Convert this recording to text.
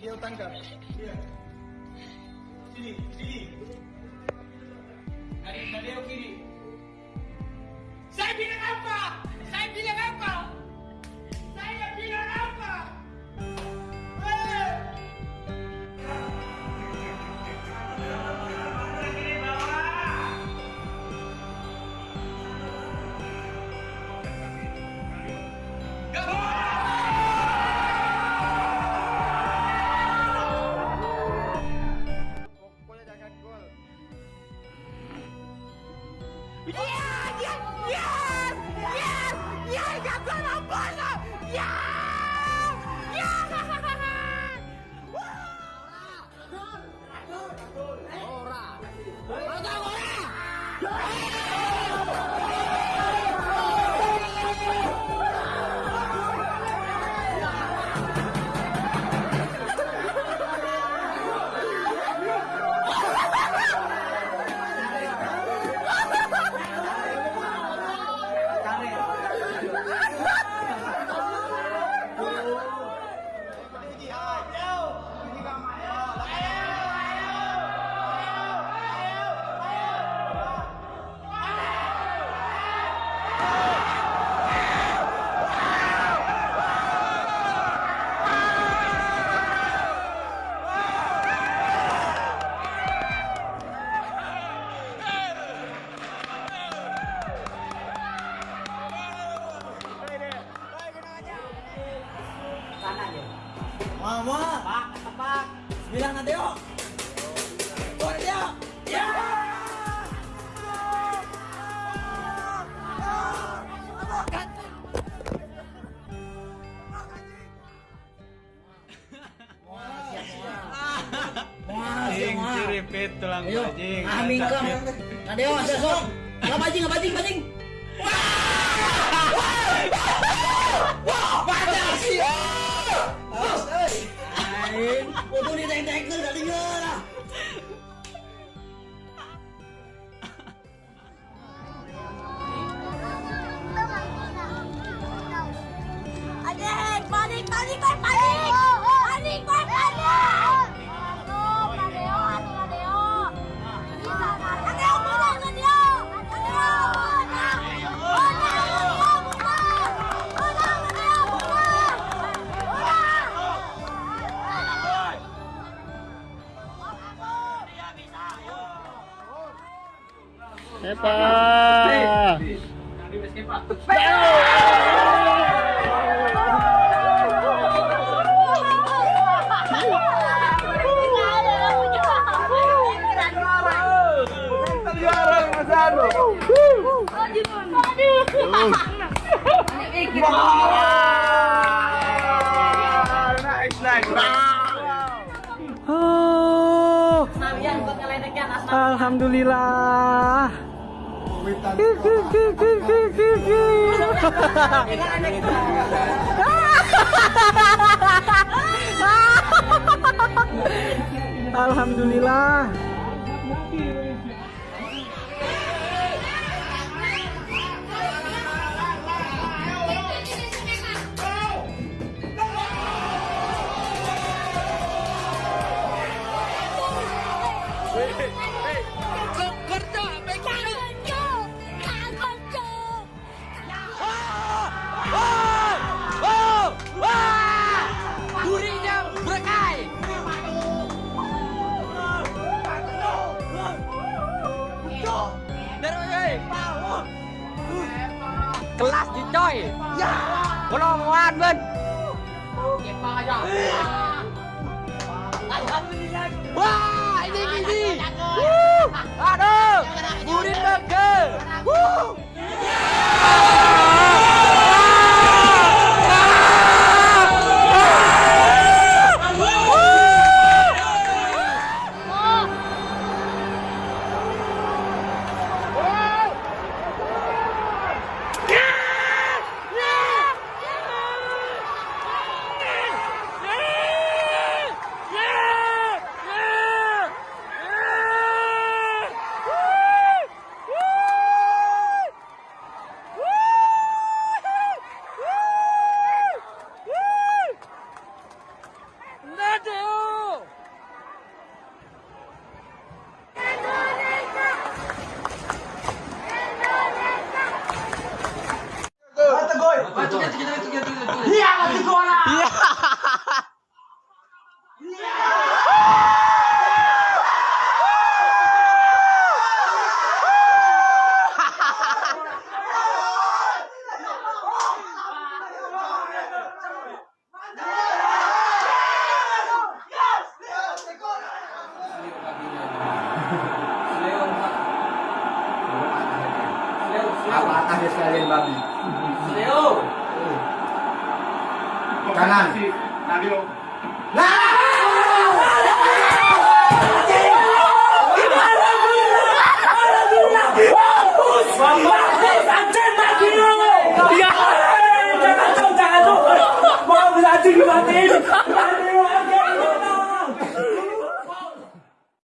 Nadeo tangkap. Iya. Sini, sini. Nadeo, Nadeo kiri. Saya bilang apa? Mama. Pak, pak. Bilang nanti yuk. Buat dia. Ya. Jing, ciripit tulang Ayo, bajing. aming kang. Nanti yuk, ada sok. Nggak bajing, nggak bajing, bajing. Adik, panik, panik, panik, panik, panik, panik, Mundur. Epa. Nice, nice. Oh, Alhamdulillah. Alhamdulillah. Kelas di coy. Ya. Golongan ben. Wah Apa atasnya sekalian babi? Leo. Kanan. Nadeo. Mama